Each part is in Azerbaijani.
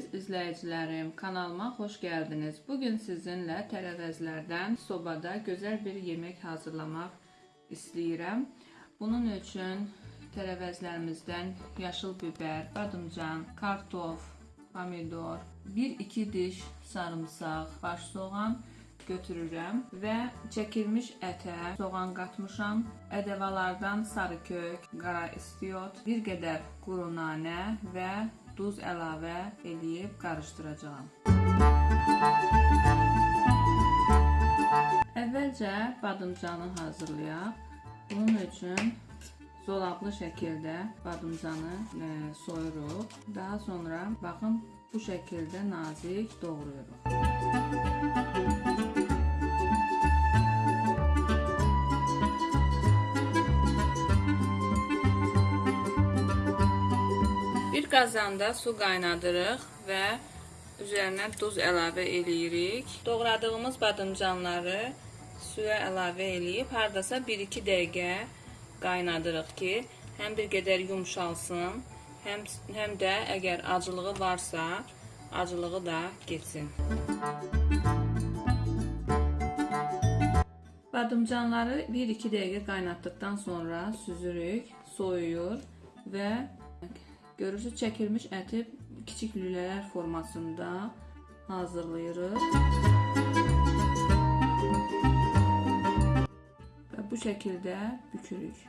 Əziz izləyicilərim, kanalıma xoş gəldiniz. Bu gün sizinlə tərəvəzlərdən sobada gözəl bir yemək hazırlamaq istəyirəm. Bunun üçün tərəvəzlərimizdən yaşıl biber, badımcan, kartof, pomidor, 1-2 diş sarımsaq, baş soğan götürürəm və çəkilmiş ətə soğan qatmışam. Ədəvalardan sarı kök, qara istiot, bir qədər quru nanə və duz əlavə eləyib qarışdıracağam. Əvvəlcə badımcanı hazırlayaq. Bunun üçün zolaqlı şəkildə badımcanı e, soyuruq. Daha sonra baxın bu şəkildə nazik doğrayırıq. Bir qazanda su qaynadırıq və üzərinə duz əlavə eləyirik. Doğradığımız badımcanları suya əlavə eləyib hardasa 1-2 dəqiqə qaynadırıq ki, həm bir qədər yumşalsın, həm həm də əgər acılığı varsa, acılığı da getsin. Badımcanları 1-2 dəqiqə qaynatdıqdan sonra süzürük, soyuyur və görürsüz çəkilmiş əti kiçik lülələr formasında hazırlayırıq. Və bu şəkildə bükürük.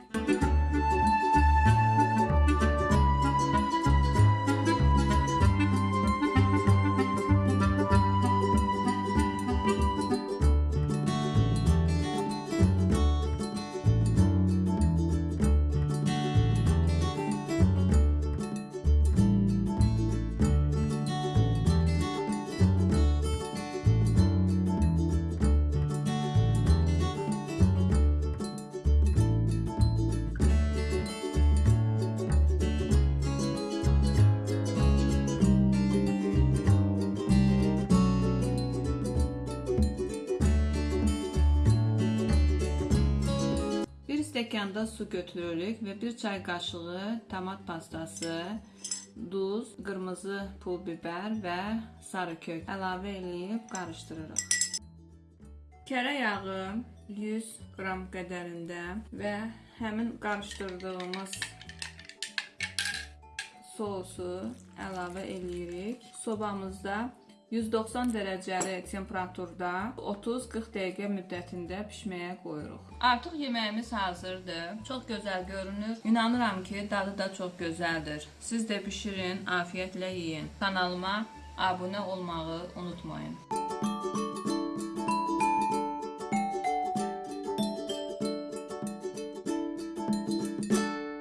Stəkanda su götürürük və bir çay qaşığı tomat pastası, duz, qırmızı pul biber və sarı kök əlavə eləyib qarışdırırıq. Kərə yağı 100 qram qədərində və həmin qarışdırdığımız sosu əlavə eləyirik. Sobamızda 190 dərəcəli temperaturda 30-40 dəqiqə müddətində bişməyə qoyuruq. Artıq yeməyimiz hazırdır. Çox gözəl görünür. İnanıram ki, dadı da çox gözəldir. Siz də bişirin, afiyətlə yeyin. Kanalıma abunə olmağı unutmayın.